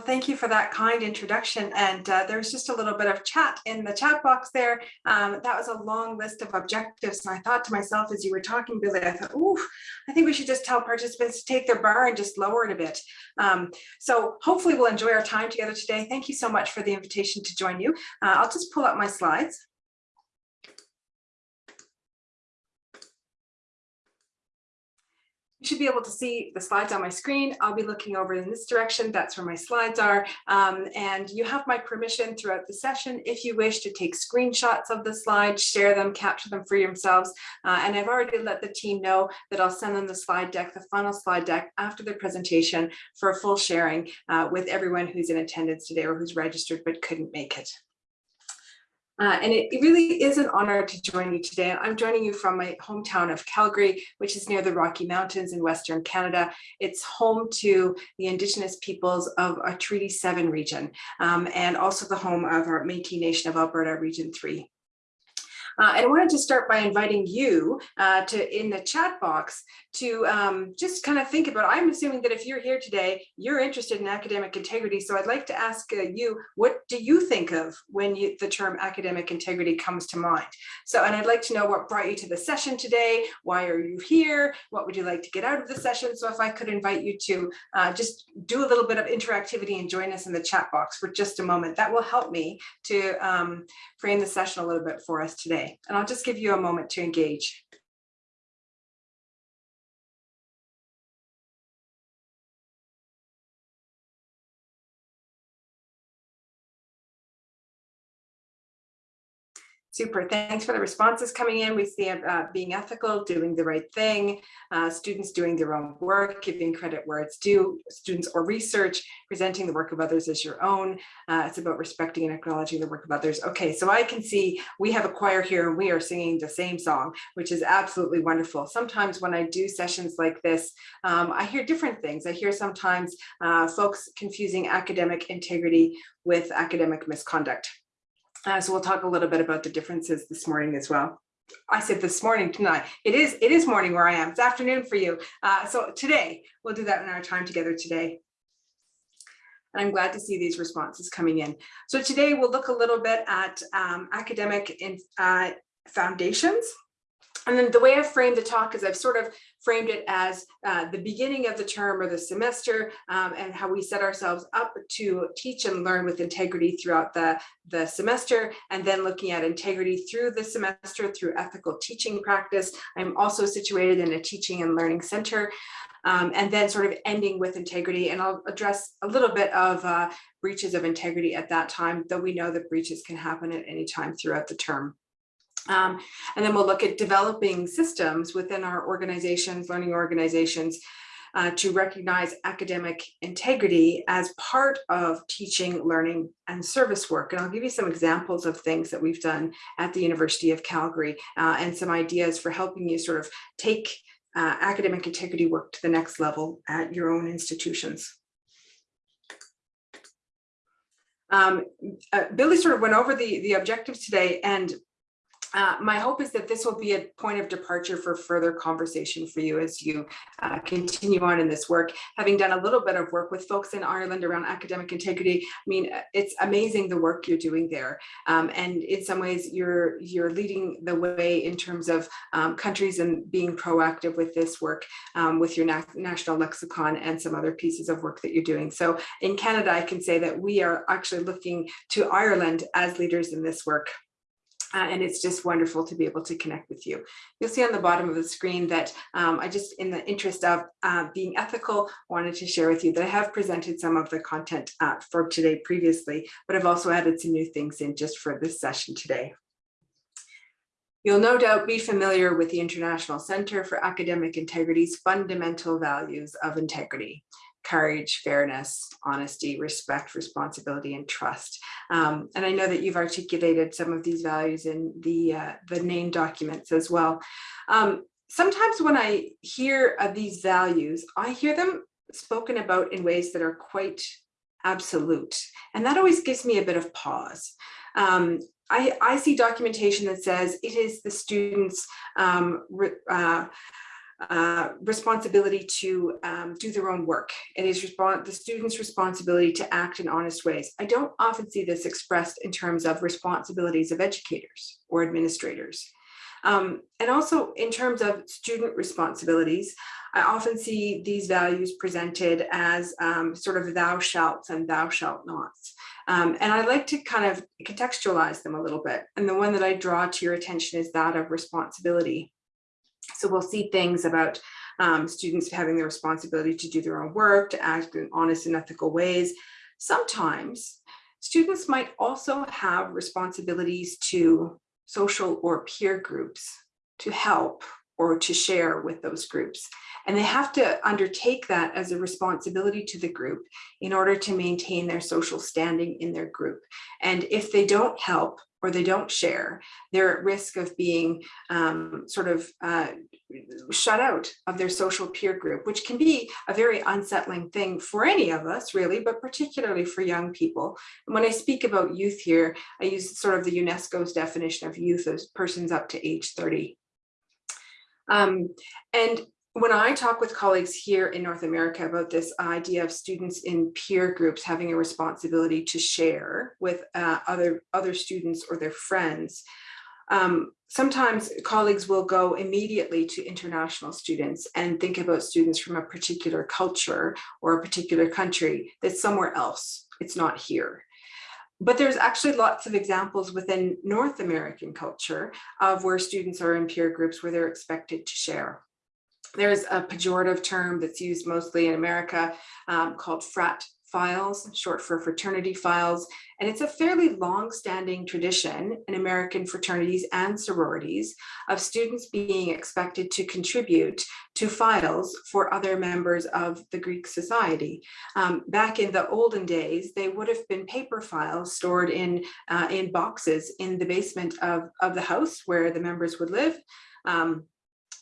thank you for that kind introduction. And uh, there was just a little bit of chat in the chat box there. Um, that was a long list of objectives. And I thought to myself, as you were talking, Billy, I thought, ooh, I think we should just tell participants to take their bar and just lower it a bit. Um, so hopefully we'll enjoy our time together today. Thank you so much for the invitation to join you. Uh, I'll just pull up my slides. You should be able to see the slides on my screen. I'll be looking over in this direction. That's where my slides are. Um, and you have my permission throughout the session if you wish to take screenshots of the slides, share them, capture them for yourselves. Uh, and I've already let the team know that I'll send them the slide deck, the final slide deck after the presentation for a full sharing uh, with everyone who's in attendance today or who's registered but couldn't make it. Uh, and it, it, really is an honor to join you today. I'm joining you from my hometown of Calgary, which is near the Rocky Mountains in Western Canada. It's home to the Indigenous peoples of a Treaty 7 region um, and also the home of our Métis Nation of Alberta Region 3. Uh, and I wanted to start by inviting you uh, to in the chat box to um, just kind of think about, I'm assuming that if you're here today, you're interested in academic integrity. So I'd like to ask uh, you, what do you think of when you, the term academic integrity comes to mind? So, and I'd like to know what brought you to the session today. Why are you here? What would you like to get out of the session? So if I could invite you to uh, just do a little bit of interactivity and join us in the chat box for just a moment, that will help me to um, frame the session a little bit for us today. And I'll just give you a moment to engage. Super, thanks for the responses coming in. We see uh, being ethical, doing the right thing, uh, students doing their own work, giving credit where it's due, students or research, presenting the work of others as your own. Uh, it's about respecting and acknowledging the work of others. Okay, so I can see we have a choir here and we are singing the same song, which is absolutely wonderful. Sometimes when I do sessions like this, um, I hear different things. I hear sometimes uh, folks confusing academic integrity with academic misconduct. Uh, so we'll talk a little bit about the differences this morning as well. I said this morning tonight. It is it is morning where I am. It's afternoon for you. Uh, so today we'll do that in our time together today. And I'm glad to see these responses coming in. So today we'll look a little bit at um, academic in, uh, foundations and then the way I've framed the talk is I've sort of framed it as uh, the beginning of the term or the semester um, and how we set ourselves up to teach and learn with integrity throughout the, the semester and then looking at integrity through the semester through ethical teaching practice. I'm also situated in a teaching and learning center um, and then sort of ending with integrity. And I'll address a little bit of uh, breaches of integrity at that time, though we know that breaches can happen at any time throughout the term. Um, and then we'll look at developing systems within our organizations, learning organizations, uh, to recognize academic integrity as part of teaching, learning, and service work. And I'll give you some examples of things that we've done at the University of Calgary uh, and some ideas for helping you sort of take uh, academic integrity work to the next level at your own institutions. Um, uh, Billy sort of went over the, the objectives today and uh, my hope is that this will be a point of departure for further conversation for you as you uh, continue on in this work. Having done a little bit of work with folks in Ireland around academic integrity, I mean, it's amazing the work you're doing there. Um, and in some ways, you're you're leading the way in terms of um, countries and being proactive with this work um, with your na national lexicon and some other pieces of work that you're doing. So in Canada, I can say that we are actually looking to Ireland as leaders in this work. Uh, and it's just wonderful to be able to connect with you. You'll see on the bottom of the screen that um, I just, in the interest of uh, being ethical, wanted to share with you that I have presented some of the content uh, for today previously, but I've also added some new things in just for this session today. You'll no doubt be familiar with the International Center for Academic Integrity's fundamental values of integrity courage, fairness, honesty, respect, responsibility, and trust. Um, and I know that you've articulated some of these values in the, uh, the NAIN documents as well. Um, sometimes when I hear of these values, I hear them spoken about in ways that are quite absolute. And that always gives me a bit of pause. Um, I, I see documentation that says it is the students' um, uh, uh, responsibility to um, do their own work. It is the student's responsibility to act in honest ways. I don't often see this expressed in terms of responsibilities of educators or administrators. Um, and also in terms of student responsibilities, I often see these values presented as um, sort of thou shalt and thou shalt nots. Um, and I like to kind of contextualize them a little bit. And the one that I draw to your attention is that of responsibility. So we'll see things about um, students having the responsibility to do their own work, to act in honest and ethical ways. Sometimes students might also have responsibilities to social or peer groups to help or to share with those groups. And they have to undertake that as a responsibility to the group in order to maintain their social standing in their group. And if they don't help or they don't share, they're at risk of being um, sort of uh, shut out of their social peer group, which can be a very unsettling thing for any of us really, but particularly for young people. And when I speak about youth here, I use sort of the UNESCO's definition of youth as persons up to age 30. Um, and when I talk with colleagues here in North America about this idea of students in peer groups having a responsibility to share with uh, other, other students or their friends, um, sometimes colleagues will go immediately to international students and think about students from a particular culture or a particular country that's somewhere else. It's not here. But there's actually lots of examples within North American culture of where students are in peer groups where they're expected to share. There's a pejorative term that's used mostly in America um, called frat files, short for fraternity files. And it's a fairly long-standing tradition in American fraternities and sororities of students being expected to contribute to files for other members of the Greek society. Um, back in the olden days, they would have been paper files stored in, uh, in boxes in the basement of, of the house where the members would live. Um,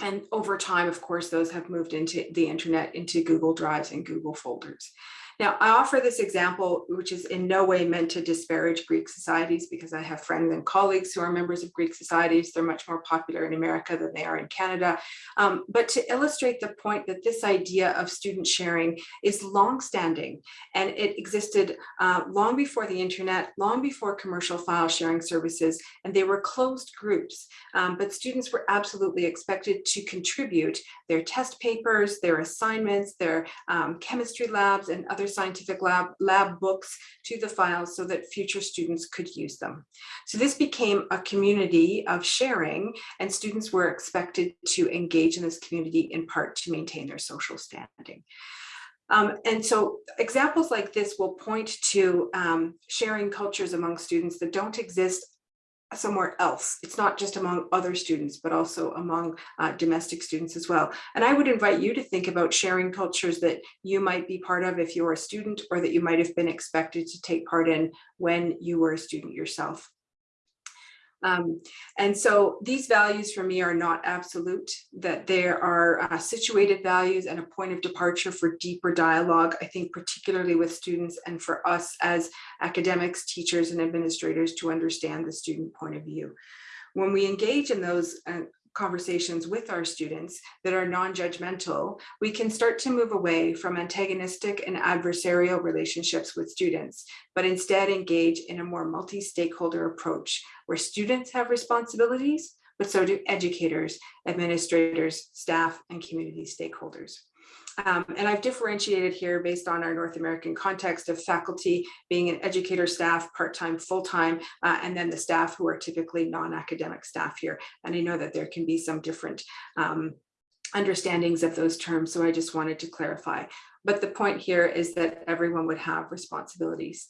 and over time, of course, those have moved into the internet, into Google Drives and Google folders. Now, I offer this example, which is in no way meant to disparage Greek societies because I have friends and colleagues who are members of Greek societies. They're much more popular in America than they are in Canada. Um, but to illustrate the point that this idea of student sharing is longstanding and it existed uh, long before the internet, long before commercial file sharing services, and they were closed groups. Um, but students were absolutely expected to contribute their test papers, their assignments, their um, chemistry labs, and other scientific lab, lab books to the files so that future students could use them. So this became a community of sharing and students were expected to engage in this community in part to maintain their social standing. Um, and so examples like this will point to um, sharing cultures among students that don't exist somewhere else. It's not just among other students, but also among uh, domestic students as well. And I would invite you to think about sharing cultures that you might be part of if you're a student or that you might have been expected to take part in when you were a student yourself. Um, and so these values for me are not absolute, that there are uh, situated values and a point of departure for deeper dialogue, I think particularly with students and for us as academics, teachers and administrators to understand the student point of view. When we engage in those uh, conversations with our students that are non-judgmental, we can start to move away from antagonistic and adversarial relationships with students, but instead engage in a more multi-stakeholder approach where students have responsibilities, but so do educators, administrators, staff, and community stakeholders. Um, and I've differentiated here based on our North American context of faculty being an educator staff, part-time, full-time, uh, and then the staff who are typically non-academic staff here. And I know that there can be some different um, understandings of those terms, so I just wanted to clarify. But the point here is that everyone would have responsibilities.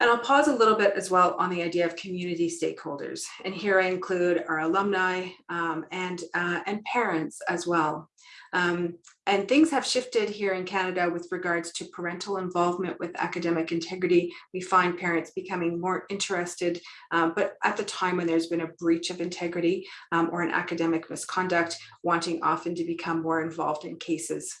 And I'll pause a little bit as well on the idea of community stakeholders. And here I include our alumni um, and, uh, and parents as well. Um, and things have shifted here in Canada with regards to parental involvement with academic integrity. We find parents becoming more interested, um, but at the time when there's been a breach of integrity um, or an academic misconduct, wanting often to become more involved in cases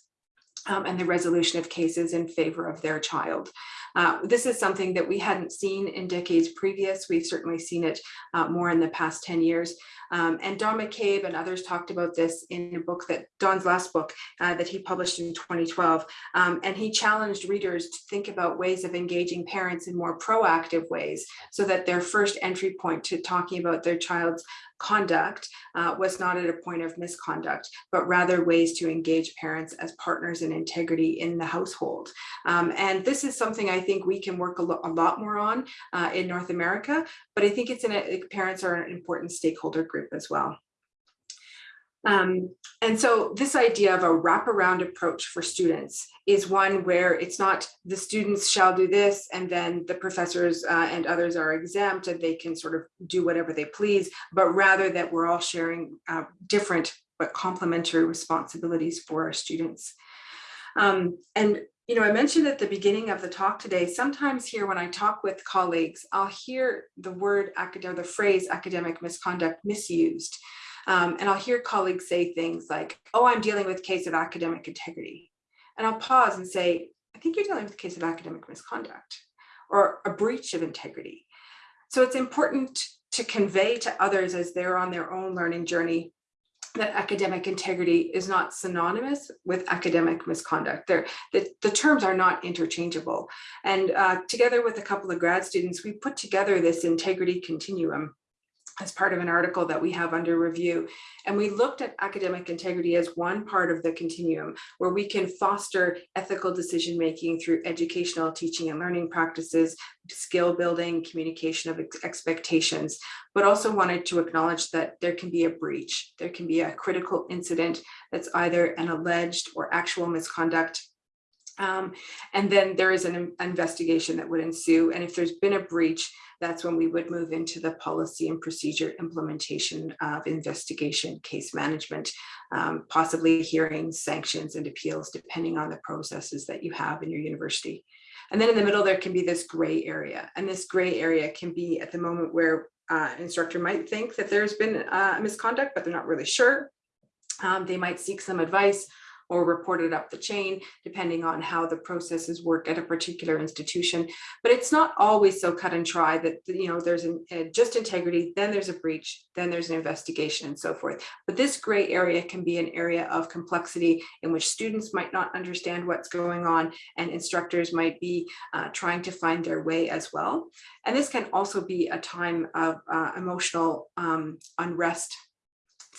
um, and the resolution of cases in favor of their child. Uh, this is something that we hadn't seen in decades previous. We've certainly seen it uh, more in the past 10 years. Um, and Don McCabe and others talked about this in a book that Don's last book uh, that he published in 2012. Um, and he challenged readers to think about ways of engaging parents in more proactive ways so that their first entry point to talking about their child's conduct uh, was not at a point of misconduct, but rather ways to engage parents as partners in integrity in the household. Um, and this is something I think we can work a, lo a lot more on uh, in North America, but I think it's in a, parents are an important stakeholder group as well. Um, and so this idea of a wraparound approach for students is one where it's not the students shall do this and then the professors uh, and others are exempt and they can sort of do whatever they please, but rather that we're all sharing uh, different but complementary responsibilities for our students. Um, and you know, I mentioned at the beginning of the talk today, sometimes here when I talk with colleagues, I'll hear the word academic, the phrase academic misconduct misused. Um, and I'll hear colleagues say things like, oh, I'm dealing with a case of academic integrity. And I'll pause and say, I think you're dealing with a case of academic misconduct or a breach of integrity. So it's important to convey to others as they're on their own learning journey that academic integrity is not synonymous with academic misconduct. The, the terms are not interchangeable. And uh, together with a couple of grad students, we put together this integrity continuum as part of an article that we have under review. And we looked at academic integrity as one part of the continuum where we can foster ethical decision making through educational teaching and learning practices, skill building, communication of ex expectations, but also wanted to acknowledge that there can be a breach. There can be a critical incident that's either an alleged or actual misconduct um, and then there is an investigation that would ensue. And if there's been a breach, that's when we would move into the policy and procedure implementation of investigation, case management, um, possibly hearings, sanctions, and appeals, depending on the processes that you have in your university. And then in the middle, there can be this gray area. And this gray area can be at the moment where uh, instructor might think that there's been uh, misconduct, but they're not really sure. Um, they might seek some advice or reported up the chain, depending on how the processes work at a particular institution. But it's not always so cut and dry that, you know, there's an, uh, just integrity, then there's a breach, then there's an investigation and so forth. But this gray area can be an area of complexity in which students might not understand what's going on and instructors might be uh, trying to find their way as well. And this can also be a time of uh, emotional um, unrest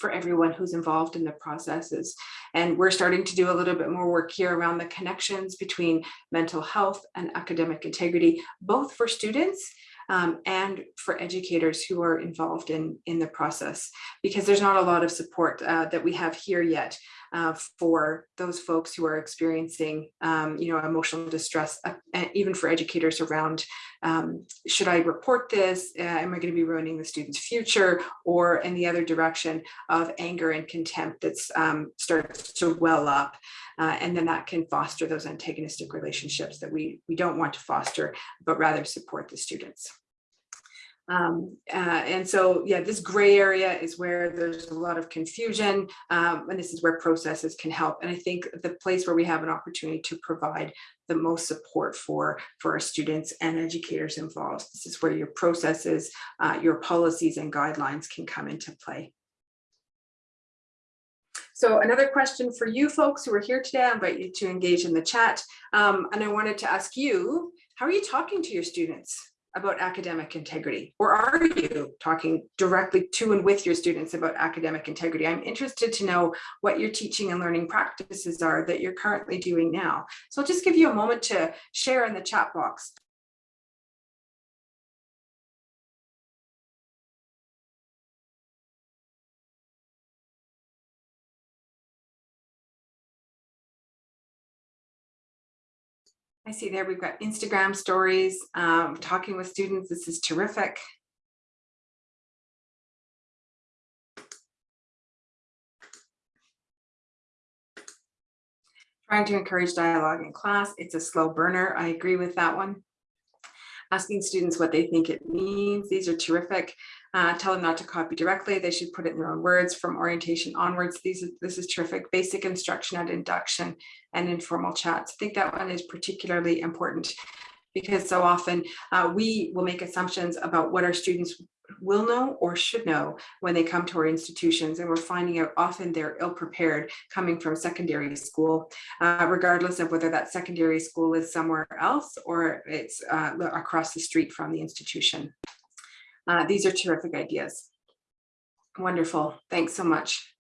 for everyone who's involved in the processes. And we're starting to do a little bit more work here around the connections between mental health and academic integrity, both for students um, and for educators who are involved in, in the process, because there's not a lot of support uh, that we have here yet uh, for those folks who are experiencing, um, you know, emotional distress, uh, and even for educators around, um, should I report this? Uh, am I going to be ruining the student's future? Or in the other direction of anger and contempt that um, starts to well up. Uh, and then that can foster those antagonistic relationships that we, we don't want to foster, but rather support the students. Um, uh, and so, yeah, this gray area is where there's a lot of confusion, um, and this is where processes can help. And I think the place where we have an opportunity to provide the most support for, for our students and educators involved. This is where your processes, uh, your policies and guidelines can come into play. So another question for you folks who are here today, I invite you to engage in the chat. Um, and I wanted to ask you, how are you talking to your students? About academic integrity? Or are you talking directly to and with your students about academic integrity? I'm interested to know what your teaching and learning practices are that you're currently doing now. So I'll just give you a moment to share in the chat box. I see there we've got Instagram stories, um, talking with students. This is terrific. Trying to encourage dialogue in class. It's a slow burner. I agree with that one. Asking students what they think it means. These are terrific. Uh, tell them not to copy directly. They should put it in their own words from orientation onwards. These, this is terrific. Basic instruction at induction and informal chats. I think that one is particularly important. because so often uh, we will make assumptions about what our students will know or should know when they come to our institutions and we're finding out often they're ill prepared coming from secondary school uh, regardless of whether that secondary school is somewhere else or it's uh, across the street from the institution. Uh, these are terrific ideas. Wonderful. Thanks so much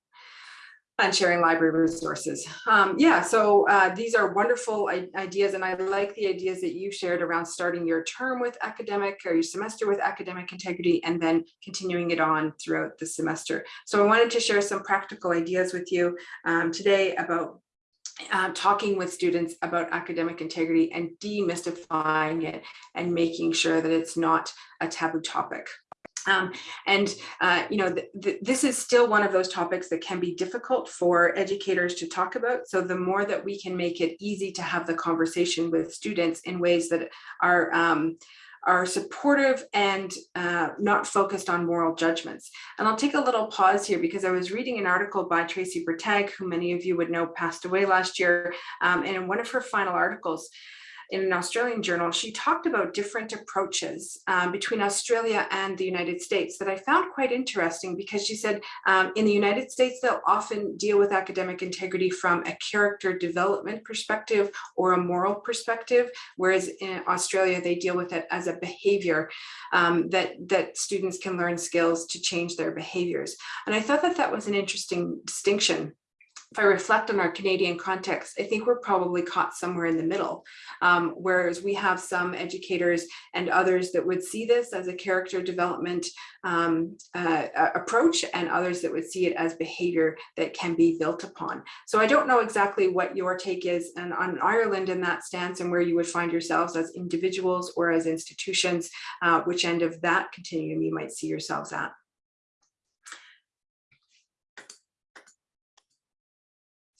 and sharing library resources. Um, yeah, so uh, these are wonderful ideas and I like the ideas that you shared around starting your term with academic or your semester with academic integrity and then continuing it on throughout the semester. So I wanted to share some practical ideas with you um, today about uh, talking with students about academic integrity and demystifying it and making sure that it's not a taboo topic. Um, and, uh, you know, th th this is still one of those topics that can be difficult for educators to talk about. So the more that we can make it easy to have the conversation with students in ways that are um, are supportive and uh, not focused on moral judgments. And I'll take a little pause here because I was reading an article by Tracey Bretag, who many of you would know passed away last year. Um, and in one of her final articles, in an Australian journal, she talked about different approaches um, between Australia and the United States that I found quite interesting because she said um, in the United States, they'll often deal with academic integrity from a character development perspective or a moral perspective, whereas in Australia, they deal with it as a behavior um, that, that students can learn skills to change their behaviors. And I thought that that was an interesting distinction if I reflect on our Canadian context, I think we're probably caught somewhere in the middle, um, whereas we have some educators and others that would see this as a character development um, uh, approach and others that would see it as behavior that can be built upon. So I don't know exactly what your take is and on Ireland in that stance and where you would find yourselves as individuals or as institutions, uh, which end of that continuum you might see yourselves at.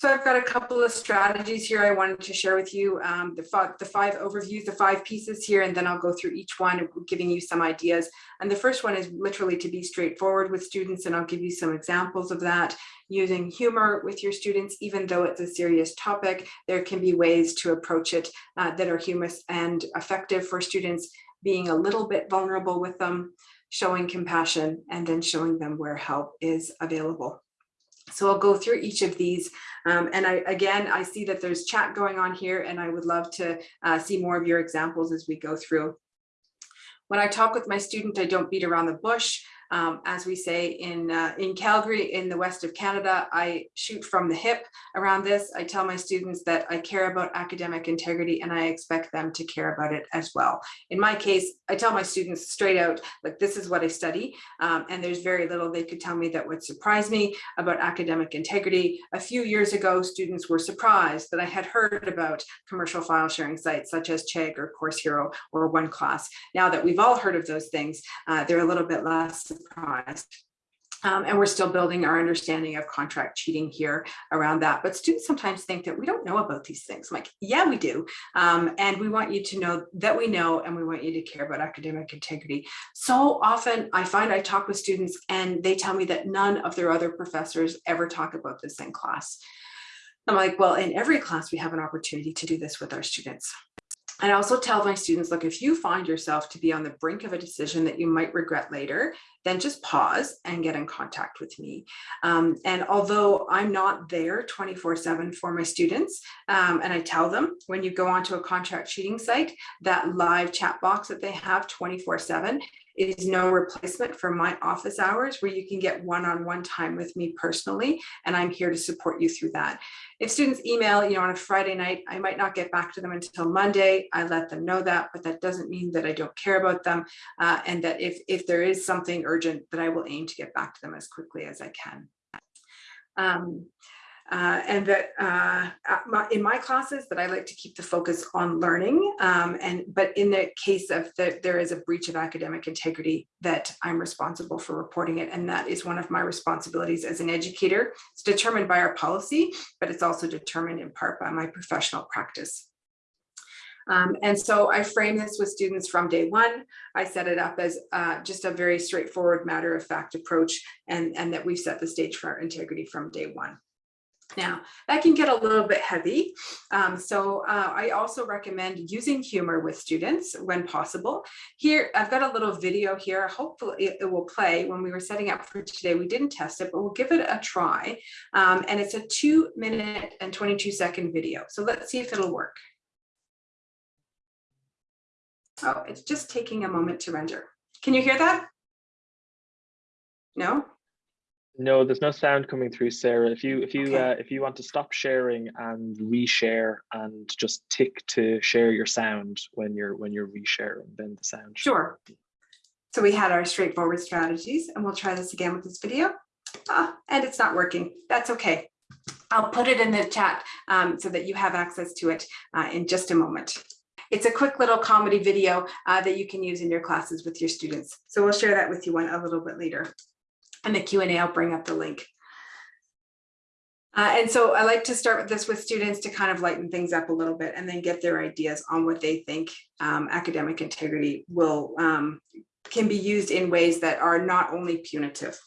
So I've got a couple of strategies here I wanted to share with you, um, the, five, the five overviews, the five pieces here, and then I'll go through each one, giving you some ideas. And the first one is literally to be straightforward with students, and I'll give you some examples of that. Using humor with your students, even though it's a serious topic, there can be ways to approach it uh, that are humorous and effective for students, being a little bit vulnerable with them, showing compassion, and then showing them where help is available. So I'll go through each of these. Um, and I, again, I see that there's chat going on here and I would love to uh, see more of your examples as we go through. When I talk with my student, I don't beat around the bush. Um, as we say in, uh, in Calgary, in the west of Canada, I shoot from the hip around this. I tell my students that I care about academic integrity and I expect them to care about it as well. In my case, I tell my students straight out, like this is what I study. Um, and there's very little they could tell me that would surprise me about academic integrity. A few years ago, students were surprised that I had heard about commercial file sharing sites such as Chegg or Course Hero or OneClass. Now that we've all heard of those things, uh, they're a little bit less Um, and we're still building our understanding of contract cheating here around that. But students sometimes think that we don't know about these things. I'm like, yeah, we do. Um, and we want you to know that we know, and we want you to care about academic integrity. So often I find I talk with students and they tell me that none of their other professors ever talk about this in class. I'm like, well, in every class, we have an opportunity to do this with our students. I also tell my students, look, if you find yourself to be on the brink of a decision that you might regret later, then just pause and get in contact with me. Um, and although I'm not there 24 seven for my students, um, and I tell them when you go onto a contract cheating site, that live chat box that they have 24 seven is no replacement for my office hours where you can get one-on-one -on -one time with me personally, and I'm here to support you through that. If students email, you know, on a Friday night, I might not get back to them until Monday. I let them know that, but that doesn't mean that I don't care about them, uh, and that if, if there is something urgent, that I will aim to get back to them as quickly as I can. Um, uh, and that uh, my, in my classes that I like to keep the focus on learning um, and but in the case of that there is a breach of academic integrity that I'm responsible for reporting it and that is one of my responsibilities as an educator. It's determined by our policy but it's also determined in part by my professional practice. Um, and so I frame this with students from day one. I set it up as uh, just a very straightforward matter of fact approach and, and that we've set the stage for our integrity from day one. Now, that can get a little bit heavy. Um, so uh, I also recommend using humor with students when possible. Here, I've got a little video here. Hopefully it, it will play when we were setting up for today. We didn't test it, but we'll give it a try. Um, and it's a two minute and 22 second video. So let's see if it'll work. Oh, it's just taking a moment to render. Can you hear that? No? No, there's no sound coming through, Sarah. If you if you Okay. uh, if you want to stop sharing and reshare and just tick to share your sound when you're when you're resharing, then the sound. Sure. So we had our straightforward strategies and we'll try this again with this video. Ah, and it's not working. That's okay. I'll put it in the chat um, so that you have access to it uh, in just a moment. It's a quick little comedy video uh, that you can use in your classes with your students. So we'll share that with you one a little bit later. And the Q&A, I'll bring up the link. Uh, and so I like to start with this with students to kind of lighten things up a little bit and then get their ideas on what they think um, academic integrity will um, can be used in ways that are not only punitive.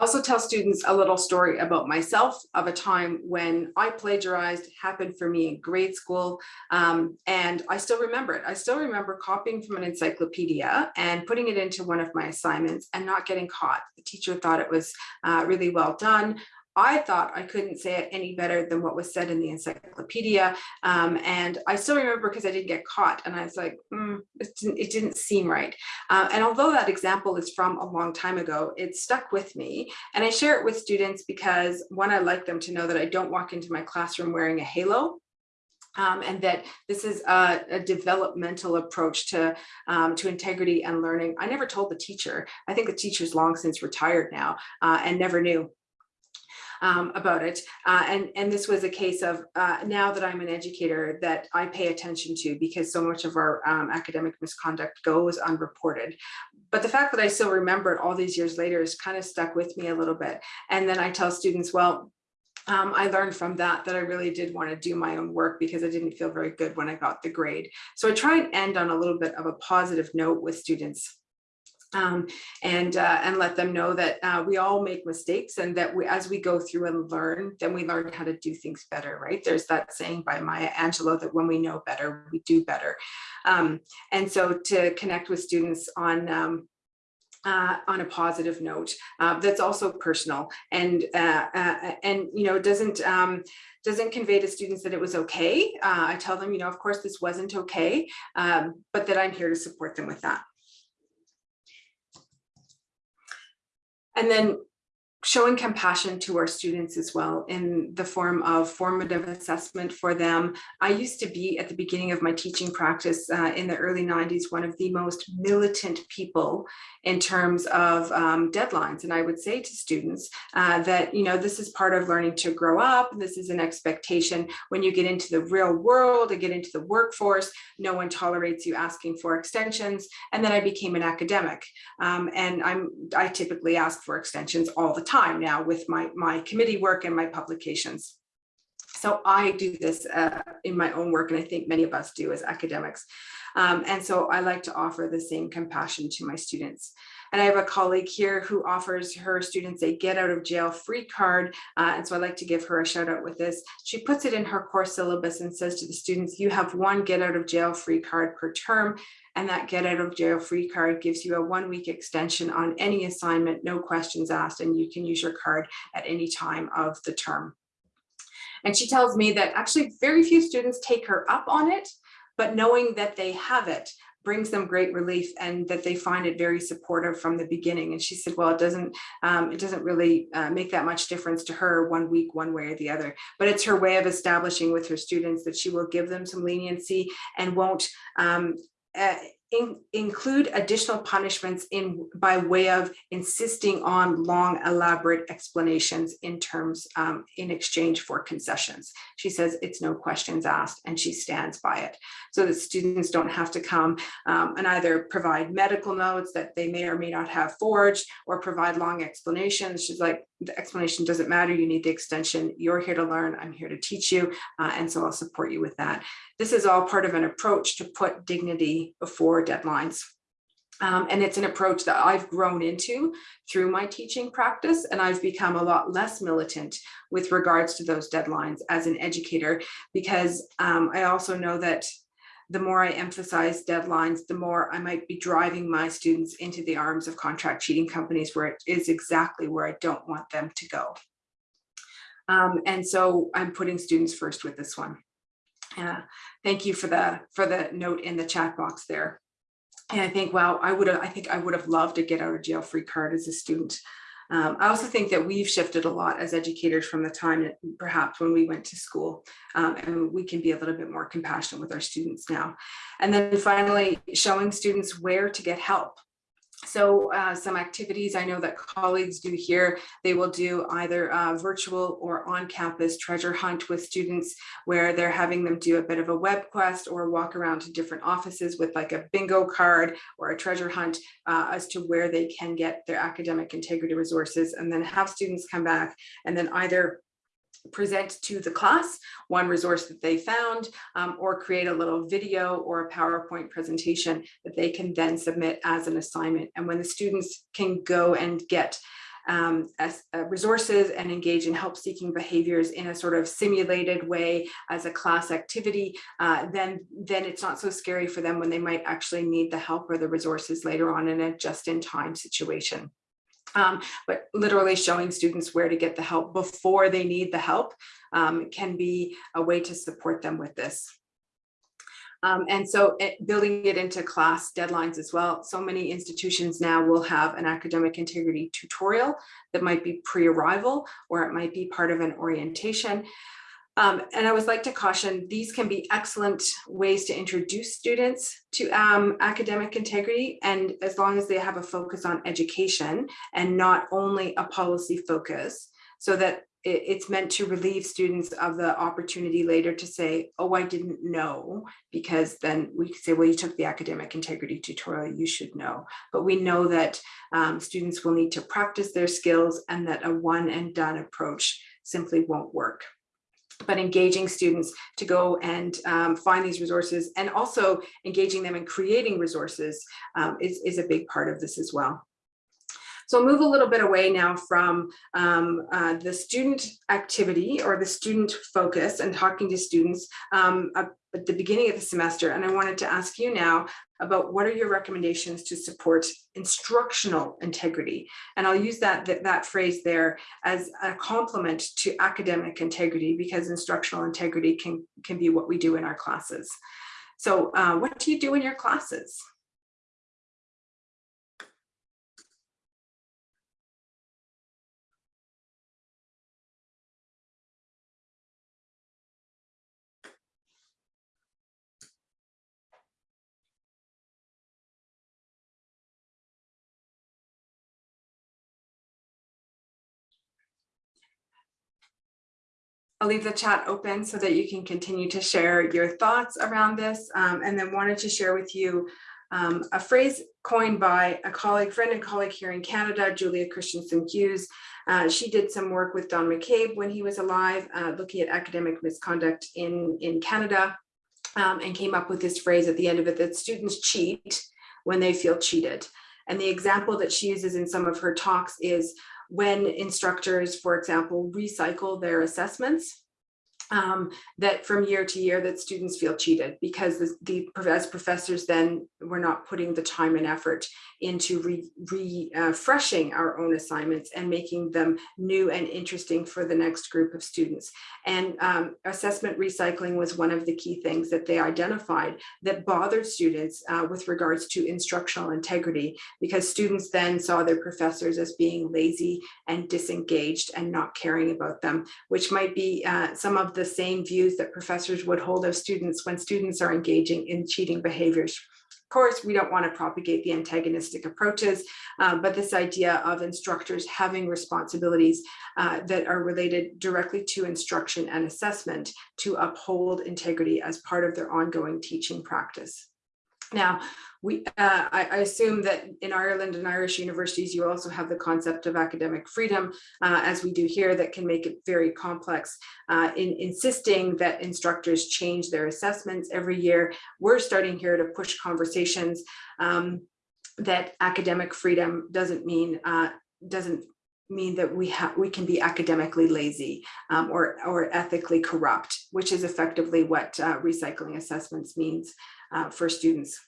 I also tell students a little story about myself of a time when I plagiarized happened for me in grade school. Um, and I still remember it. I still remember copying from an encyclopedia and putting it into one of my assignments and not getting caught. The teacher thought it was uh, really well done. I thought I couldn't say it any better than what was said in the encyclopedia. Um, and I still remember because I didn't get caught and I was like, mm, it, didn't, it didn't seem right. Uh, and although that example is from a long time ago, it stuck with me. And I share it with students because one, I like them to know that I don't walk into my classroom wearing a halo. Um, and that this is a, a developmental approach to, um, to integrity and learning. I never told the teacher. I think the teacher's long since retired now uh, and never knew um, about it. Uh, and, and this was a case of uh, now that I'm an educator that I pay attention to because so much of our um, academic misconduct goes unreported. But the fact that I still remember it all these years later is kind of stuck with me a little bit. And then I tell students, well, um, I learned from that that I really did want to do my own work because I didn't feel very good when I got the grade. So I try and end on a little bit of a positive note with students um, and uh, and let them know that uh, we all make mistakes and that we as we go through and learn then we learn how to do things better right? There's that saying by Maya Angelou that when we know better we do better. Um, and so to connect with students on um, uh, on a positive note uh, that's also personal and uh, uh, and you know doesn't um, doesn't convey to students that it was okay. Uh, I tell them you know of course this wasn't okay um, but that I'm here to support them with that And then showing compassion to our students as well in the form of formative assessment for them. I used to be at the beginning of my teaching practice uh, in the early 90s, one of the most militant people in terms of um, deadlines. And I would say to students uh, that, you know, this is part of learning to grow up. This is an expectation when you get into the real world and get into the workforce, no one tolerates you asking for extensions. And then I became an academic. Um, and I'm I typically ask for extensions all the time now with my, my committee work and my publications. So I do this uh, in my own work, and I think many of us do as academics. Um, and so I like to offer the same compassion to my students. And I have a colleague here who offers her students a get out of jail free card. Uh, and so I like to give her a shout out with this. She puts it in her course syllabus and says to the students, you have one get out of jail free card per term. And that get out of jail free card gives you a one week extension on any assignment, no questions asked, and you can use your card at any time of the term. And she tells me that actually very few students take her up on it, but knowing that they have it brings them great relief and that they find it very supportive from the beginning. And she said, well, it doesn't, um, it doesn't really uh, make that much difference to her one week, one way or the other, but it's her way of establishing with her students that she will give them some leniency and won't um, uh, in, include additional punishments in by way of insisting on long elaborate explanations in terms um, in exchange for concessions. She says it's no questions asked and she stands by it so that students don't have to come um, and either provide medical notes that they may or may not have forged or provide long explanations. She's like the explanation doesn't matter you need the extension you're here to learn I'm here to teach you uh, and so I'll support you with that. This is all part of an approach to put dignity before deadlines. Um, and it's an approach that I've grown into through my teaching practice, and I've become a lot less militant with regards to those deadlines as an educator, because um, I also know that the more I emphasize deadlines, the more I might be driving my students into the arms of contract cheating companies where it is exactly where I don't want them to go. Um, and so I'm putting students first with this one. Uh, thank you for the for the note in the chat box there. And I think, wow, I would have, I think I would have loved to get out of jail free card as a student. Um, I also think that we've shifted a lot as educators from the time perhaps when we went to school um, and we can be a little bit more compassionate with our students now. And then finally, showing students where to get help. So uh, some activities I know that colleagues do here, they will do either uh, virtual or on-campus treasure hunt with students where they're having them do a bit of a web quest or walk around to different offices with like a bingo card or a treasure hunt uh, as to where they can get their academic integrity resources and then have students come back and then either present to the class one resource that they found um, or create a little video or a PowerPoint presentation that they can then submit as an assignment. And when the students can go and get um, as, uh, resources and engage in help seeking behaviors in a sort of simulated way as a class activity, uh, then, then it's not so scary for them when they might actually need the help or the resources later on in a just in time situation. Um, but literally showing students where to get the help before they need the help um, can be a way to support them with this. Um, and so it, building it into class deadlines as well. So many institutions now will have an academic integrity tutorial that might be pre-arrival or it might be part of an orientation. Um, and I would like to caution, these can be excellent ways to introduce students to um, academic integrity. And as long as they have a focus on education and not only a policy focus, so that it, it's meant to relieve students of the opportunity later to say, oh, I didn't know, because then we could say, well, you took the academic integrity tutorial, you should know. But we know that um, students will need to practice their skills and that a one and done approach simply won't work but engaging students to go and um, find these resources and also engaging them in creating resources um, is, is a big part of this as well. So I'll move a little bit away now from um, uh, the student activity or the student focus and talking to students um, at the beginning of the semester. And I wanted to ask you now about what are your recommendations to support instructional integrity? And I'll use that, that, that phrase there as a complement to academic integrity because instructional integrity can, can be what we do in our classes. So uh, what do you do in your classes? I'll leave the chat open so that you can continue to share your thoughts around this um, and then wanted to share with you um, a phrase coined by a colleague, friend and colleague here in Canada, Julia Christensen Hughes. Uh, she did some work with Don McCabe when he was alive, uh, looking at academic misconduct in, in Canada um, and came up with this phrase at the end of it that students cheat when they feel cheated. And the example that she uses in some of her talks is when instructors, for example, recycle their assessments, um, that from year to year that students feel cheated because the, the, as professors then we're not putting the time and effort into re, refreshing our own assignments and making them new and interesting for the next group of students. And um, assessment recycling was one of the key things that they identified that bothered students uh, with regards to instructional integrity because students then saw their professors as being lazy and disengaged and not caring about them, which might be uh, some of the the same views that professors would hold of students when students are engaging in cheating behaviors. Of course, we don't want to propagate the antagonistic approaches, um, but this idea of instructors having responsibilities uh, that are related directly to instruction and assessment to uphold integrity as part of their ongoing teaching practice. Now, we, uh, I, I, assume that in Ireland and Irish universities, you also have the concept of academic freedom, uh, as we do here, that can make it very complex. Uh, in insisting that instructors change their assessments every year, we're starting here to push conversations um, that academic freedom doesn't mean uh, doesn't mean that we have we can be academically lazy um, or or ethically corrupt, which is effectively what uh, recycling assessments means uh, for students.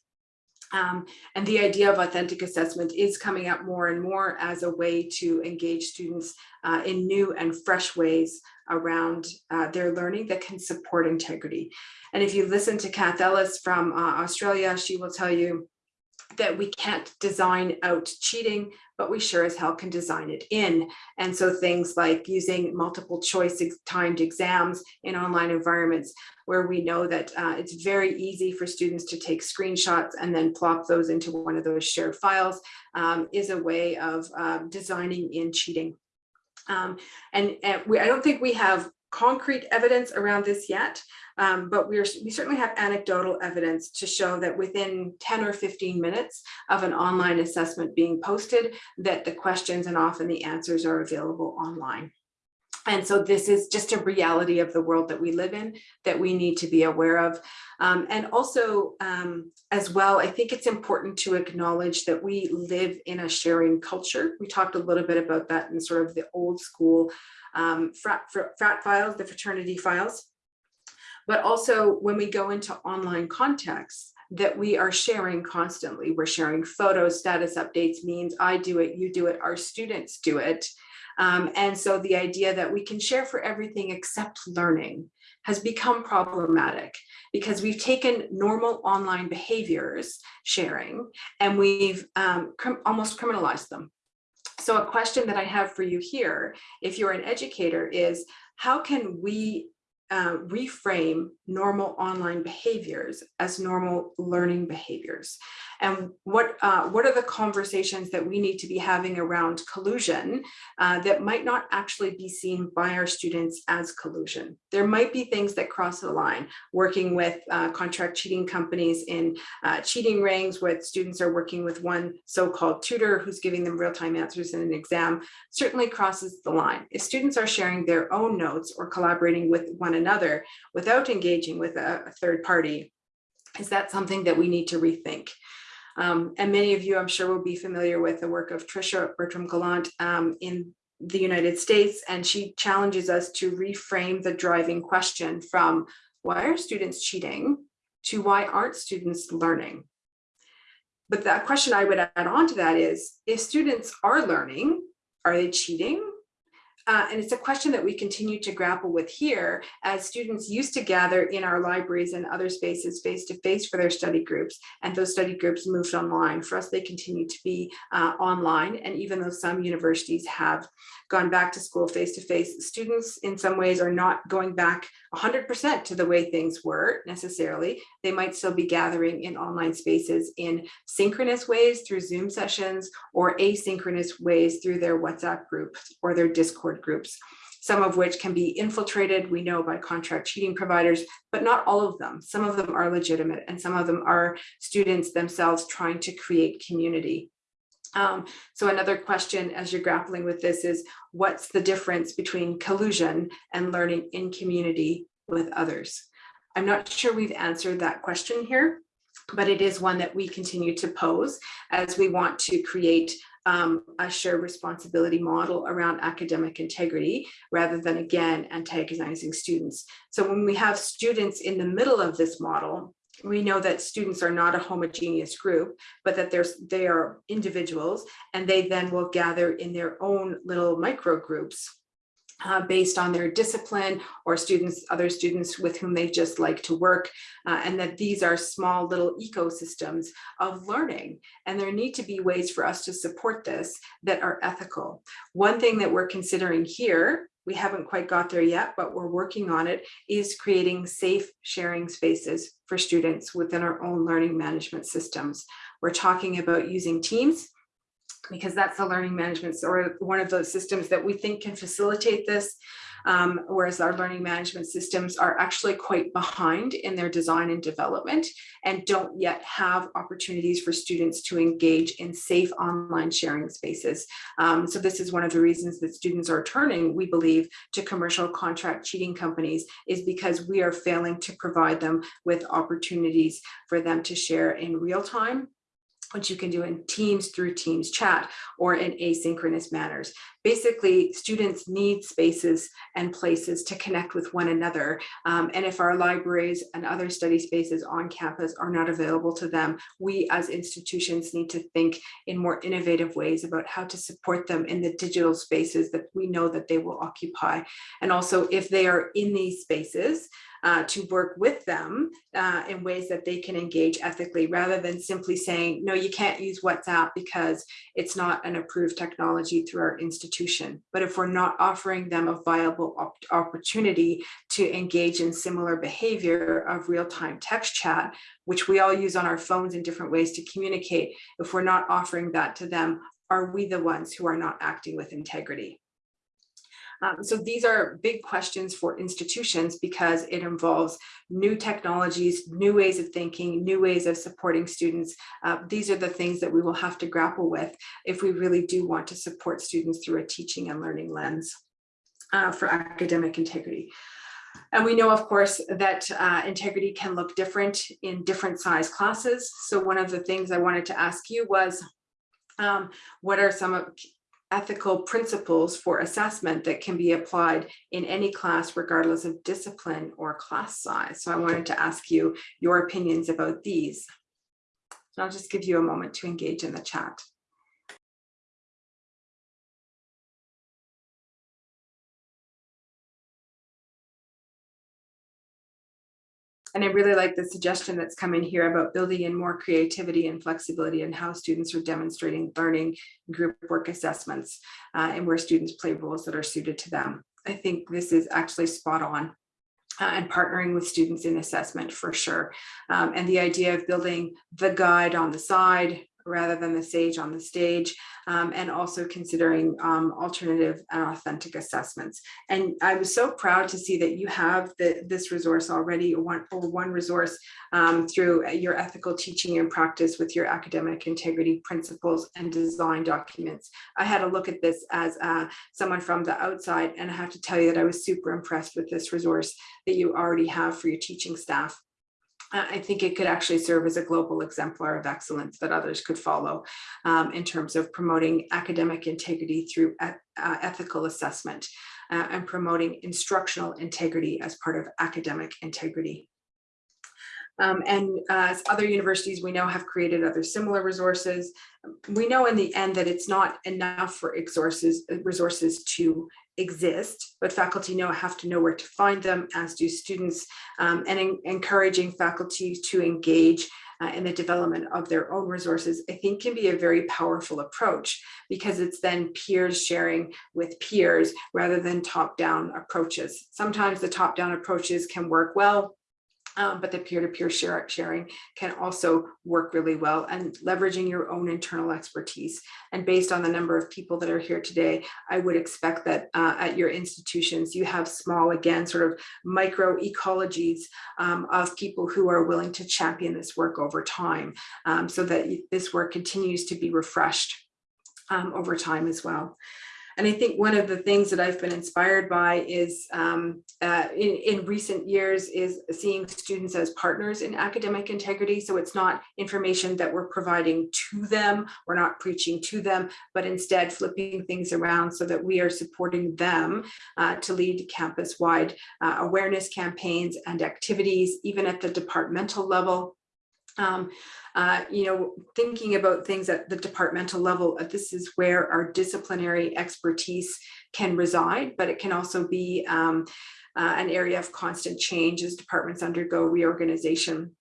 Um, and the idea of authentic assessment is coming up more and more as a way to engage students uh, in new and fresh ways around uh, their learning that can support integrity. And if you listen to Cath Ellis from uh, Australia, she will tell you that we can't design out cheating, but we sure as hell can design it in. And so things like using multiple choice timed exams in online environments where we know that uh, it's very easy for students to take screenshots and then plop those into one of those shared files um, is a way of uh, designing in cheating. Um, and, and we, I don't think we have concrete evidence around this yet, um, but we certainly have anecdotal evidence to show that within 10 or 15 minutes of an online assessment being posted, that the questions and often the answers are available online. And so this is just a reality of the world that we live in that we need to be aware of. Um, and also um, as well, I think it's important to acknowledge that we live in a sharing culture. We talked a little bit about that in sort of the old school um, frat, frat files, the fraternity files. But also when we go into online contexts, that we are sharing constantly. We're sharing photos, status updates, means I do it, you do it, our students do it. Um, and so the idea that we can share for everything except learning has become problematic because we've taken normal online behaviors sharing and we've um, cr almost criminalized them. So a question that I have for you here, if you're an educator, is how can we uh, reframe normal online behaviors as normal learning behaviors. And what uh, what are the conversations that we need to be having around collusion uh, that might not actually be seen by our students as collusion? There might be things that cross the line working with uh, contract cheating companies in uh, cheating rings where students are working with one so-called tutor who's giving them real-time answers in an exam certainly crosses the line. If students are sharing their own notes or collaborating with one another without engaging with a, a third party, is that something that we need to rethink? Um, and many of you, I'm sure, will be familiar with the work of Tricia Bertram Gallant um, in the United States, and she challenges us to reframe the driving question from why are students cheating to why aren't students learning? But that question I would add on to that is, if students are learning, are they cheating uh, and it's a question that we continue to grapple with here as students used to gather in our libraries and other spaces face to face for their study groups and those study groups moved online. For us, they continue to be uh, online and even though some universities have gone back to school face to face, students in some ways are not going back 100% to the way things were necessarily. They might still be gathering in online spaces in synchronous ways through Zoom sessions or asynchronous ways through their WhatsApp groups or their Discord groups, some of which can be infiltrated, we know, by contract cheating providers, but not all of them. Some of them are legitimate and some of them are students themselves trying to create community. Um, so another question as you're grappling with this is what's the difference between collusion and learning in community with others? I'm not sure we've answered that question here, but it is one that we continue to pose as we want to create um, a shared responsibility model around academic integrity rather than again antagonizing students. So when we have students in the middle of this model, we know that students are not a homogeneous group, but that there's they are individuals and they then will gather in their own little micro groups uh, based on their discipline or students, other students with whom they just like to work, uh, and that these are small little ecosystems of learning. And there need to be ways for us to support this that are ethical. One thing that we're considering here, we haven't quite got there yet, but we're working on it, is creating safe sharing spaces for students within our own learning management systems. We're talking about using Teams, because that's the learning management or one of those systems that we think can facilitate this. Um, whereas our learning management systems are actually quite behind in their design and development and don't yet have opportunities for students to engage in safe online sharing spaces. Um, so this is one of the reasons that students are turning, we believe, to commercial contract cheating companies is because we are failing to provide them with opportunities for them to share in real time which you can do in Teams through Teams chat or in asynchronous manners. Basically, students need spaces and places to connect with one another. Um, and if our libraries and other study spaces on campus are not available to them, we as institutions need to think in more innovative ways about how to support them in the digital spaces that we know that they will occupy. And also if they are in these spaces, uh, to work with them uh, in ways that they can engage ethically rather than simply saying, no, you can't use WhatsApp because it's not an approved technology through our institution. But if we're not offering them a viable op opportunity to engage in similar behavior of real-time text chat, which we all use on our phones in different ways to communicate, if we're not offering that to them, are we the ones who are not acting with integrity? Um, so these are big questions for institutions because it involves new technologies, new ways of thinking, new ways of supporting students. Uh, these are the things that we will have to grapple with if we really do want to support students through a teaching and learning lens uh, for academic integrity. And we know, of course, that uh, integrity can look different in different size classes. So one of the things I wanted to ask you was, um, what are some of ethical principles for assessment that can be applied in any class regardless of discipline or class size. So I wanted to ask you your opinions about these. So I'll just give you a moment to engage in the chat. And I really like the suggestion that's coming here about building in more creativity and flexibility and how students are demonstrating learning group work assessments uh, and where students play roles that are suited to them. I think this is actually spot on. Uh, and partnering with students in assessment for sure. Um, and the idea of building the guide on the side, rather than the sage on the stage, um, and also considering um, alternative and authentic assessments. And I was so proud to see that you have the, this resource already, or one, or one resource um, through your ethical teaching and practice with your academic integrity principles and design documents. I had a look at this as uh, someone from the outside, and I have to tell you that I was super impressed with this resource that you already have for your teaching staff. I think it could actually serve as a global exemplar of excellence that others could follow um, in terms of promoting academic integrity through uh, ethical assessment uh, and promoting instructional integrity as part of academic integrity. Um, and uh, as other universities we know have created other similar resources. We know in the end that it's not enough for resources, resources to exist, but faculty know have to know where to find them, as do students, um, and encouraging faculty to engage uh, in the development of their own resources, I think can be a very powerful approach because it's then peers sharing with peers rather than top-down approaches. Sometimes the top-down approaches can work well, um, but the peer-to-peer -peer sharing can also work really well and leveraging your own internal expertise. And based on the number of people that are here today, I would expect that uh, at your institutions, you have small, again, sort of micro ecologies um, of people who are willing to champion this work over time um, so that this work continues to be refreshed um, over time as well. And I think one of the things that I've been inspired by is um, uh, in, in recent years is seeing students as partners in academic integrity. So it's not information that we're providing to them, we're not preaching to them, but instead flipping things around so that we are supporting them uh, to lead campus-wide uh, awareness campaigns and activities, even at the departmental level um, uh, you know, thinking about things at the departmental level, uh, this is where our disciplinary expertise can reside, but it can also be um, uh, an area of constant change as departments undergo reorganization.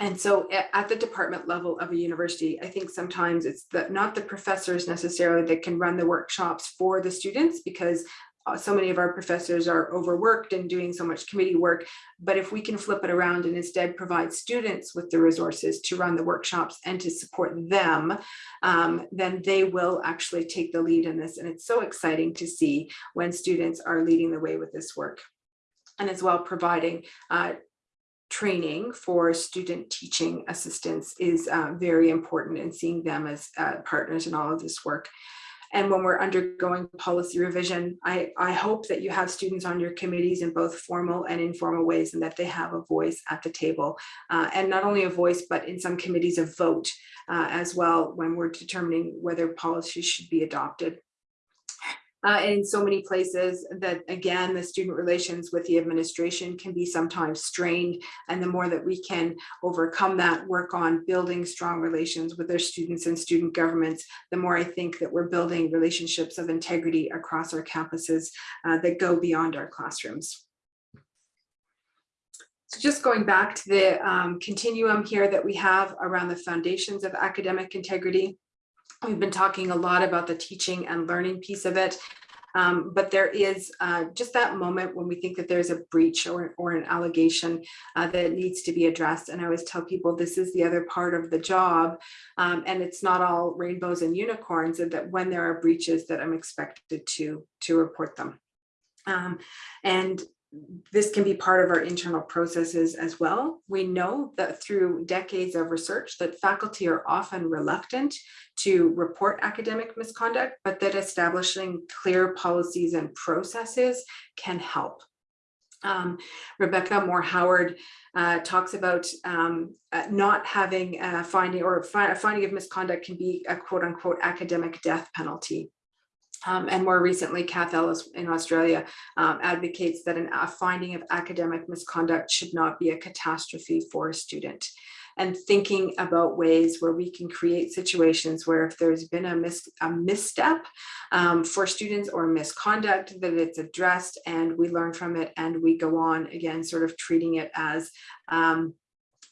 And so at the department level of a university, I think sometimes it's the, not the professors necessarily that can run the workshops for the students because so many of our professors are overworked and doing so much committee work. But if we can flip it around and instead provide students with the resources to run the workshops and to support them, um, then they will actually take the lead in this. And it's so exciting to see when students are leading the way with this work. And as well providing uh, training for student teaching assistants is uh, very important and seeing them as uh, partners in all of this work. And when we're undergoing policy revision, I, I hope that you have students on your committees in both formal and informal ways and that they have a voice at the table. Uh, and not only a voice, but in some committees a vote uh, as well when we're determining whether policies should be adopted uh, in so many places that again the student relations with the administration can be sometimes strained and the more that we can overcome that work on building strong relations with our students and student governments the more I think that we're building relationships of integrity across our campuses uh, that go beyond our classrooms. So just going back to the um, continuum here that we have around the foundations of academic integrity, We've been talking a lot about the teaching and learning piece of it, um, but there is uh, just that moment when we think that there's a breach or, or an allegation uh, that needs to be addressed. And I always tell people this is the other part of the job, um, and it's not all rainbows and unicorns, and that when there are breaches that I'm expected to, to report them. Um, and this can be part of our internal processes as well. We know that through decades of research that faculty are often reluctant to report academic misconduct, but that establishing clear policies and processes can help. Um, Rebecca Moore Howard uh, talks about um, uh, not having a finding or a finding of misconduct can be a quote unquote academic death penalty. Um, and more recently, Cath Ellis in Australia um, advocates that an, a finding of academic misconduct should not be a catastrophe for a student. And thinking about ways where we can create situations where if there's been a, mis a misstep um, for students or misconduct, that it's addressed and we learn from it and we go on again, sort of treating it as um,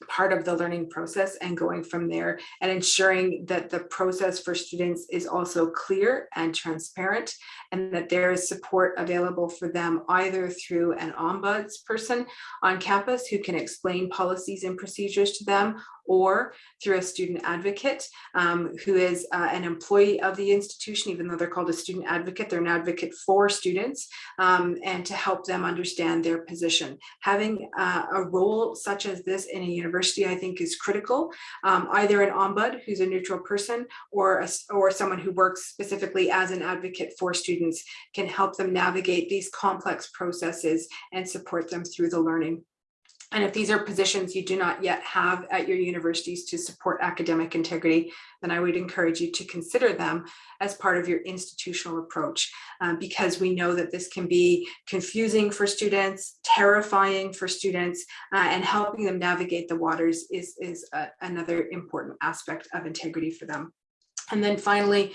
part of the learning process and going from there and ensuring that the process for students is also clear and transparent and that there is support available for them either through an ombuds person on campus who can explain policies and procedures to them or through a student advocate um, who is uh, an employee of the institution, even though they're called a student advocate, they're an advocate for students um, and to help them understand their position. Having uh, a role such as this in a university, I think is critical. Um, either an ombud who's a neutral person or, a, or someone who works specifically as an advocate for students can help them navigate these complex processes and support them through the learning and if these are positions you do not yet have at your universities to support academic integrity, then I would encourage you to consider them as part of your institutional approach, um, because we know that this can be confusing for students, terrifying for students, uh, and helping them navigate the waters is, is a, another important aspect of integrity for them. And then finally,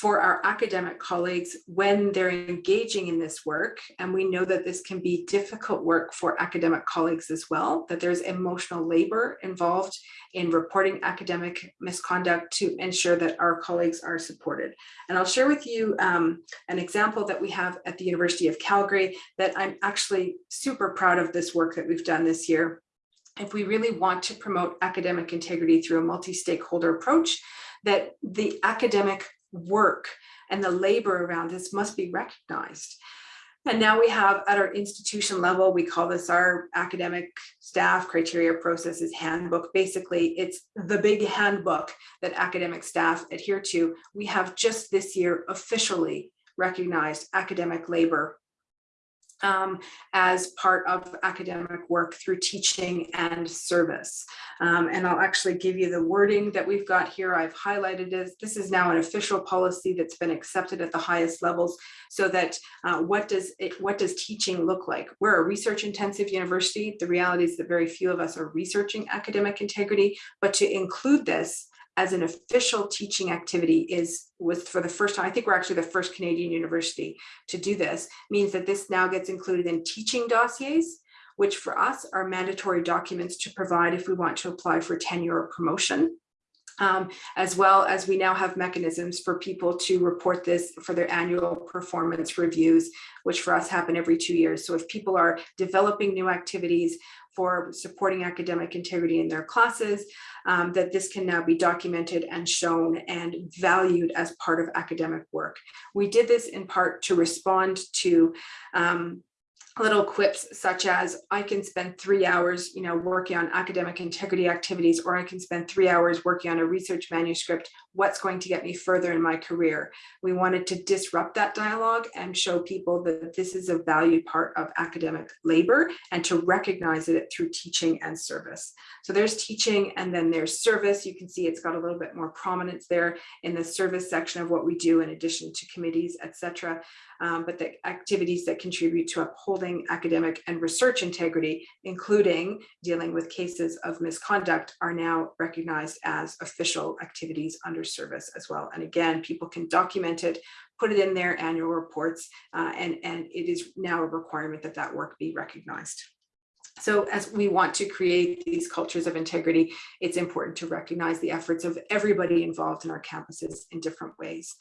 for our academic colleagues when they're engaging in this work. And we know that this can be difficult work for academic colleagues as well, that there's emotional labor involved in reporting academic misconduct to ensure that our colleagues are supported. And I'll share with you um, an example that we have at the University of Calgary that I'm actually super proud of this work that we've done this year. If we really want to promote academic integrity through a multi-stakeholder approach, that the academic work and the labor around this must be recognized. And now we have at our institution level, we call this our academic staff criteria processes handbook. Basically, it's the big handbook that academic staff adhere to. We have just this year officially recognized academic labor um, as part of academic work through teaching and service. Um, and I'll actually give you the wording that we've got here. I've highlighted it. This is now an official policy that's been accepted at the highest levels so that uh, what does it, what does teaching look like? We're a research intensive university. The reality is that very few of us are researching academic integrity, but to include this as an official teaching activity is was for the first time, I think we're actually the first Canadian university to do this, means that this now gets included in teaching dossiers, which for us are mandatory documents to provide if we want to apply for tenure or promotion. Um, as well as we now have mechanisms for people to report this for their annual performance reviews, which for us happen every two years. So if people are developing new activities for supporting academic integrity in their classes, um, that this can now be documented and shown and valued as part of academic work. We did this in part to respond to um, little quips such as I can spend three hours, you know, working on academic integrity activities, or I can spend three hours working on a research manuscript. What's going to get me further in my career? We wanted to disrupt that dialogue and show people that this is a valued part of academic labor and to recognize it through teaching and service. So there's teaching and then there's service. You can see it's got a little bit more prominence there in the service section of what we do in addition to committees, etc um, but the activities that contribute to upholding academic and research integrity, including dealing with cases of misconduct, are now recognized as official activities under service as well. And again, people can document it, put it in their annual reports, uh, and, and it is now a requirement that that work be recognized. So as we want to create these cultures of integrity, it's important to recognize the efforts of everybody involved in our campuses in different ways.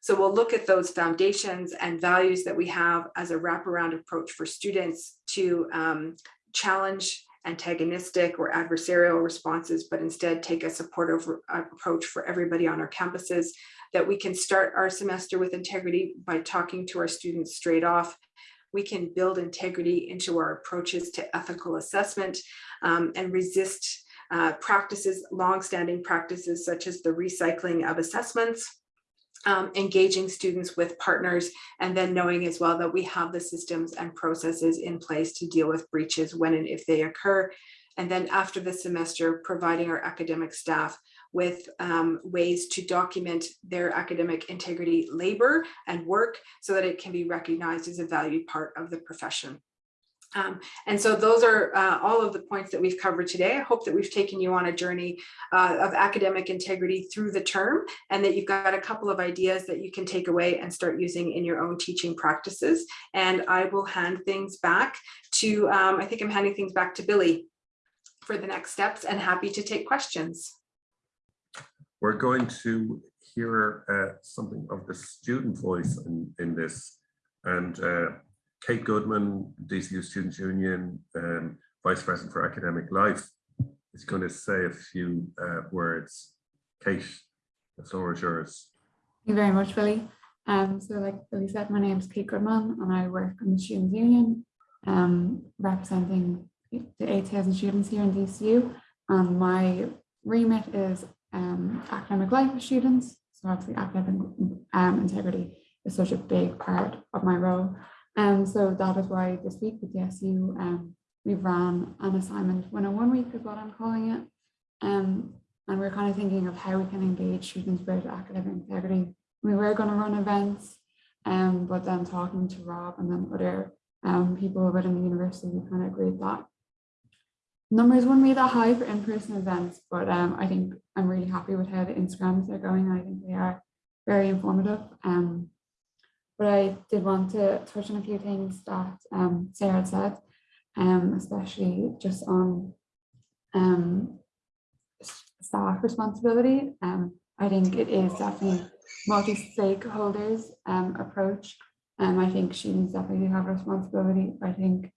So we'll look at those foundations and values that we have as a wraparound approach for students to um, challenge antagonistic or adversarial responses, but instead take a supportive uh, approach for everybody on our campuses, that we can start our semester with integrity by talking to our students straight off. We can build integrity into our approaches to ethical assessment um, and resist uh, practices, longstanding practices such as the recycling of assessments, um, engaging students with partners and then knowing as well that we have the systems and processes in place to deal with breaches when and if they occur. And then after the semester, providing our academic staff with um, ways to document their academic integrity labor and work so that it can be recognized as a valued part of the profession. Um, and so those are uh, all of the points that we've covered today. I hope that we've taken you on a journey uh, of academic integrity through the term and that you've got a couple of ideas that you can take away and start using in your own teaching practices. And I will hand things back to, um, I think I'm handing things back to Billy for the next steps and happy to take questions. We're going to hear uh, something of the student voice in, in this and uh, Kate Goodman, DCU Students Union, um, Vice President for Academic Life, is going to say a few uh, words. Kate, the floor is yours. Thank you very much, Billy. Um, so like Billy said, my name is Kate Goodman and I work in the Students Union, um, representing the 8,000 students here in DCU. And my remit is um, academic life of students. So obviously academic um, integrity is such a big part of my role. And so that is why this week with the SU, um, we've ran an assignment 101 week is what I'm calling it. Um, and we're kind of thinking of how we can engage students with academic integrity. We were going to run events, um, but then talking to Rob and then other um, people within the university, we kind of agreed that numbers wouldn't be that high for in-person events, but um, I think I'm really happy with how the Instagrams are going. I think they are very informative. Um, but I did want to touch on a few things that um, Sarah had said, um, especially just on um, staff responsibility. Um, I think it is definitely multi-stakeholders um, approach. Um, I think students definitely have responsibility. I think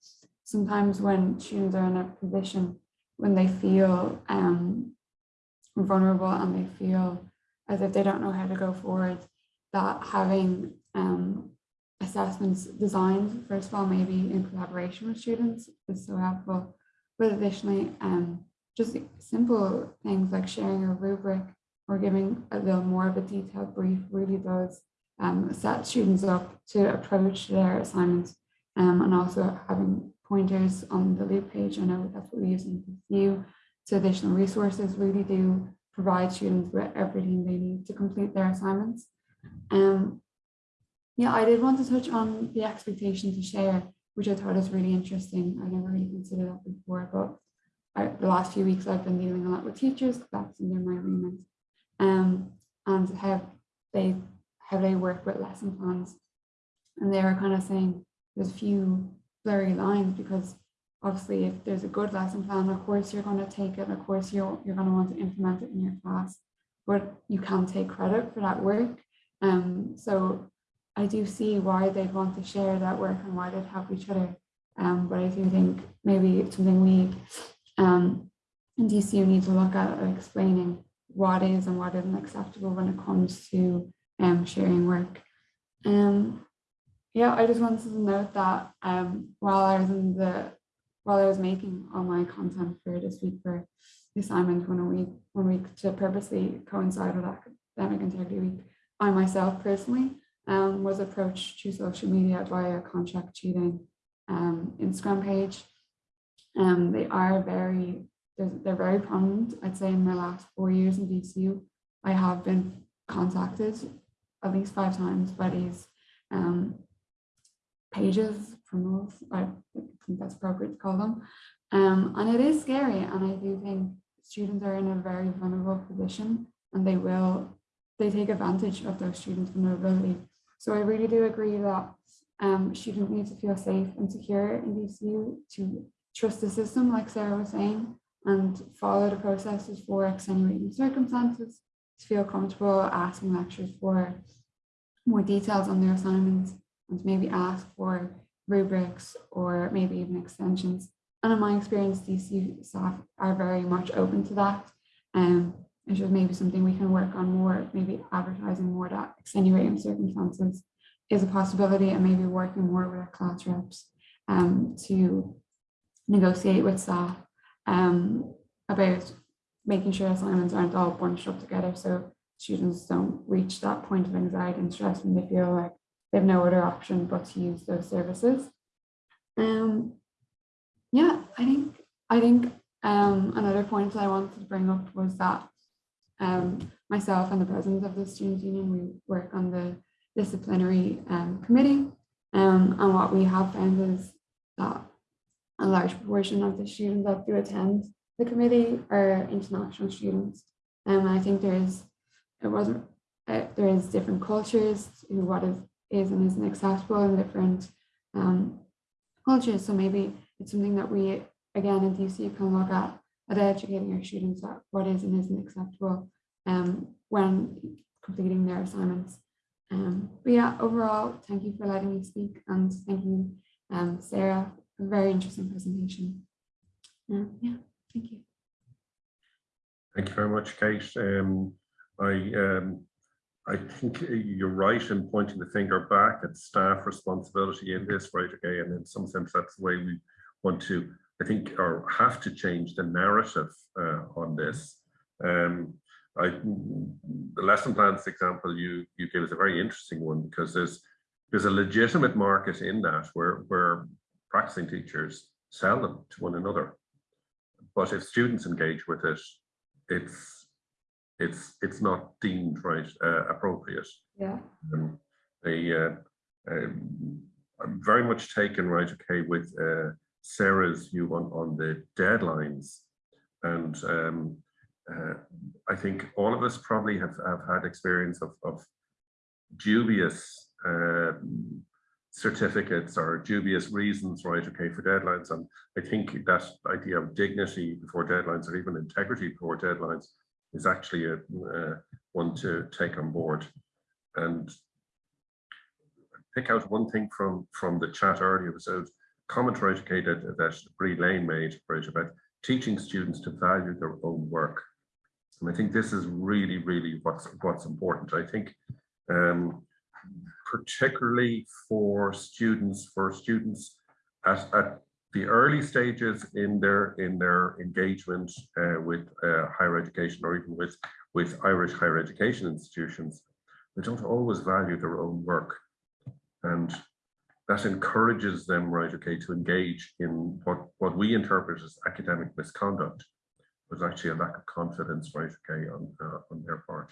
sometimes when students are in a position when they feel um, vulnerable and they feel as if they don't know how to go forward, that having um, assessments designed, first of all, maybe in collaboration with students is so helpful. But additionally, um, just simple things like sharing a rubric or giving a little more of a detailed brief really does um, set students up to approach their assignments um, and also having pointers on the loop page. I know that's what we use in DCU. So additional resources really do provide students with everything they need to complete their assignments. Um, yeah, I did want to touch on the expectation to share, which I thought is really interesting. I never really considered that before, but I, the last few weeks I've been dealing a lot with teachers, that's under my remit, um, and how they how they work with lesson plans. And they were kind of saying there's a few blurry lines because obviously if there's a good lesson plan, of course you're going to take it, of course you're, you're going to want to implement it in your class, but you can't take credit for that work. Um, so I do see why they'd want to share that work and why they'd help each other. Um, but I do think maybe it's something we um, in DCU need to look at explaining what is and what isn't acceptable when it comes to um, sharing work. Um, yeah, I just wanted to note that um, while I was in the while I was making all my content for this week for the assignment one week one week to purposely coincide with academic integrity week, I myself personally um, was approached through social media via contract cheating um, Instagram page. Um, they are very they're, they're very prominent. I'd say in the last four years in DCU, I have been contacted at least five times by these um, pages, criminals, I think that's appropriate to call them. Um, and it is scary. And I do think students are in a very vulnerable position and they will, they take advantage of those students' vulnerability. So I really do agree that um, students need to feel safe and secure in DCU to trust the system, like Sarah was saying, and follow the processes for extenuating circumstances, to feel comfortable asking lecturers for more details on their assignments and maybe ask for rubrics or maybe even extensions. And in my experience, DCU staff are very much open to that. Um, it's just maybe something we can work on more, maybe advertising more that extenuating circumstances is a possibility and maybe working more with our class reps um, to negotiate with staff um, about making sure assignments aren't all bunched up together so students don't reach that point of anxiety and stress when they feel like they have no other option but to use those services. Um, yeah, I think I think um, another point that I wanted to bring up was that um, myself and the president of the Students' Union, we work on the disciplinary um, committee. Um, and what we have found is that a large proportion of the students that do attend the committee are international students. And I think there is, it wasn't, uh, there is different cultures who what is, is and isn't acceptable in different um, cultures. So maybe it's something that we, again, in DC can look at, at educating our students at what is and isn't acceptable um, when completing their assignments. Um, but yeah, overall, thank you for letting me speak and thank you, um, Sarah, a very interesting presentation. Uh, yeah, thank you. Thank you very much, Kate. Um, I um, I think you're right in pointing the finger back at staff responsibility in this, right? Okay, and in some sense, that's the way we want to, I think, or have to change the narrative uh, on this. Um, I, the lesson plans example you you gave is a very interesting one because there's there's a legitimate market in that where where practicing teachers sell them to one another. But if students engage with it, it's it's it's not deemed right uh, appropriate. Yeah. Um, they, uh, um, I'm very much taken right okay with uh, Sarah's view on on the deadlines, and um, uh, I think all of us probably have, have had experience of, of dubious uh, certificates or dubious reasons, right, okay, for deadlines. And I think that idea of dignity before deadlines or even integrity before deadlines is actually a, uh, one to take on board. And pick out one thing from, from the chat earlier was a comment, right, okay, that, Bree Lane made, right, about teaching students to value their own work. And I think this is really, really what's what's important. I think um, particularly for students, for students at, at the early stages in their in their engagement uh, with uh, higher education or even with with Irish higher education institutions, they don't always value their own work, and that encourages them, right, okay, to engage in what what we interpret as academic misconduct was actually a lack of confidence, right, okay, on, uh, on their part.